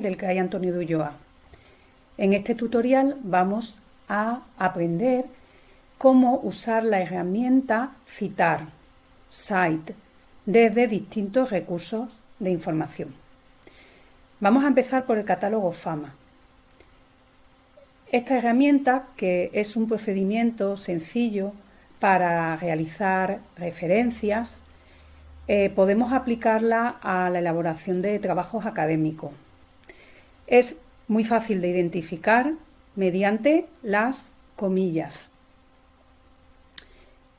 del CRAI Antonio de Ulloa. En este tutorial vamos a aprender cómo usar la herramienta Citar, Cite, desde distintos recursos de información. Vamos a empezar por el catálogo FAMA. Esta herramienta, que es un procedimiento sencillo para realizar referencias, eh, podemos aplicarla a la elaboración de trabajos académicos. Es muy fácil de identificar mediante las comillas.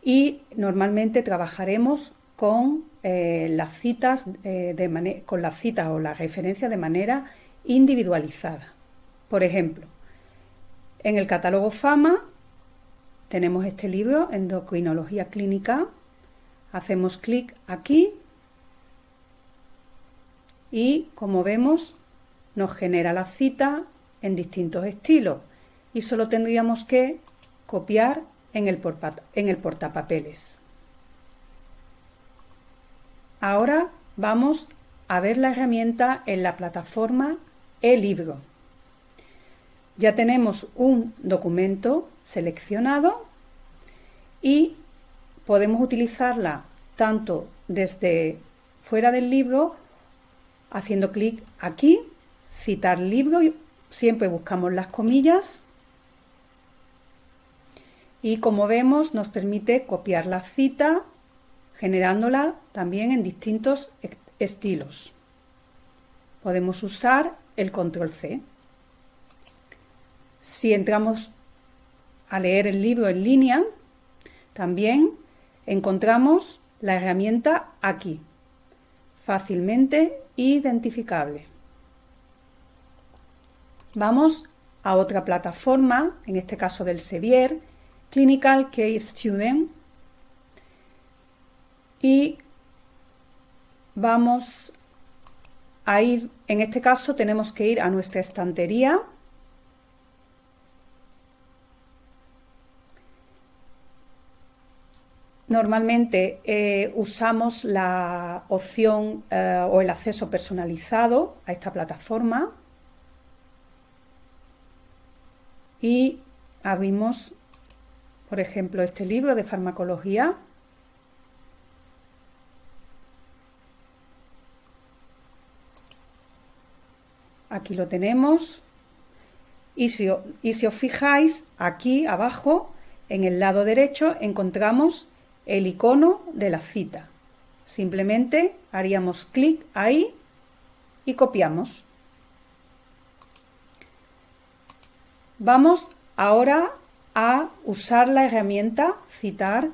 Y normalmente trabajaremos con eh, las citas eh, con las citas o las referencias de manera individualizada. Por ejemplo, en el catálogo FAMA tenemos este libro, Endocrinología Clínica, Hacemos clic aquí y como vemos nos genera la cita en distintos estilos y solo tendríamos que copiar en el, en el portapapeles. Ahora vamos a ver la herramienta en la plataforma e-libro. Ya tenemos un documento seleccionado y podemos utilizarla tanto desde fuera del libro, haciendo clic aquí, citar libro, siempre buscamos las comillas y como vemos nos permite copiar la cita generándola también en distintos estilos. Podemos usar el control C. Si entramos a leer el libro en línea, también encontramos la herramienta aquí, fácilmente identificable. Vamos a otra plataforma, en este caso del Sevier, Clinical Case Student, y vamos a ir, en este caso tenemos que ir a nuestra estantería. Normalmente eh, usamos la opción eh, o el acceso personalizado a esta plataforma y abrimos, por ejemplo, este libro de farmacología. Aquí lo tenemos. Y si, y si os fijáis, aquí abajo, en el lado derecho, encontramos el icono de la cita. Simplemente haríamos clic ahí y copiamos. Vamos ahora a usar la herramienta citar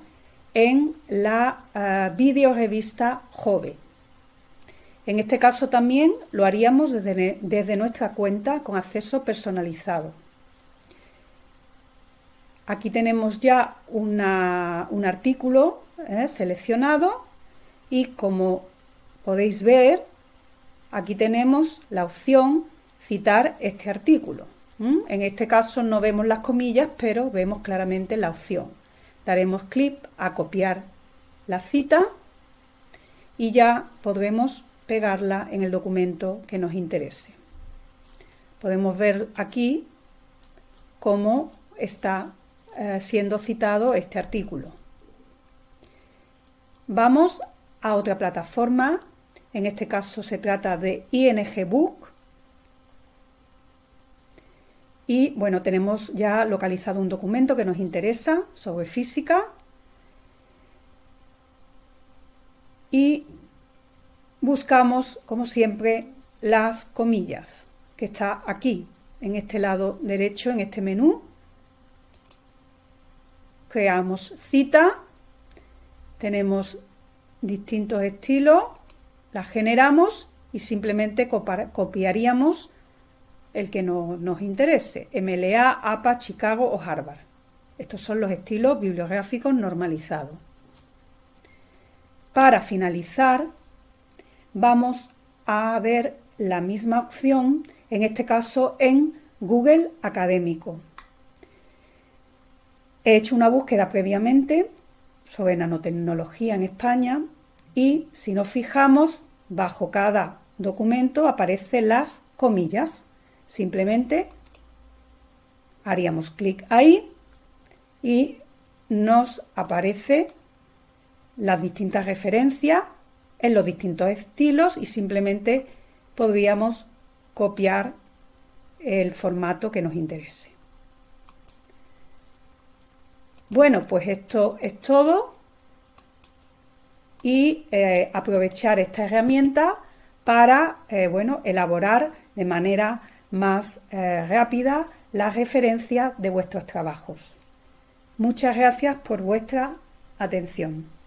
en la uh, videorevista Jove. En este caso también lo haríamos desde, nuestra cuenta con acceso personalizado. Aquí tenemos ya un artículo eh, seleccionado y como podéis ver, aquí tenemos la opción citar este artículo. En este caso no vemos las comillas, pero vemos claramente la opción. Daremos clic a copiar la cita y ya podremos pegarla en el documento que nos interese. Podemos ver aquí cómo está eh, siendo citado este artículo. Vamos a otra plataforma, en este caso se trata de ING. Y bueno, tenemos ya localizado un documento que nos interesa sobre física. Y buscamos, como siempre, las comillas, que está aquí, en este lado derecho, en este menú creamos cita, tenemos distintos estilos, las generamos y simplemente copiaríamos el que nos interese, MLA, APA, Chicago o Harvard. Estos son los estilos bibliográficos normalizados. Para finalizar, vamos a ver la misma opción, en este caso en Google Académico. He hecho una búsqueda previamente sobre nanotecnología en España y si nos fijamos, bajo cada documento aparecen las comillas. Simplemente haríamos clic ahí y nos aparece las distintas referencias en los distintos estilos y simplemente podríamos copiar el formato que nos interese. Bueno, pues esto es todo y eh, aprovechar esta herramienta para eh, bueno, elaborar de manera más eh, rápida las referencias de vuestros trabajos. Muchas gracias por vuestra atención.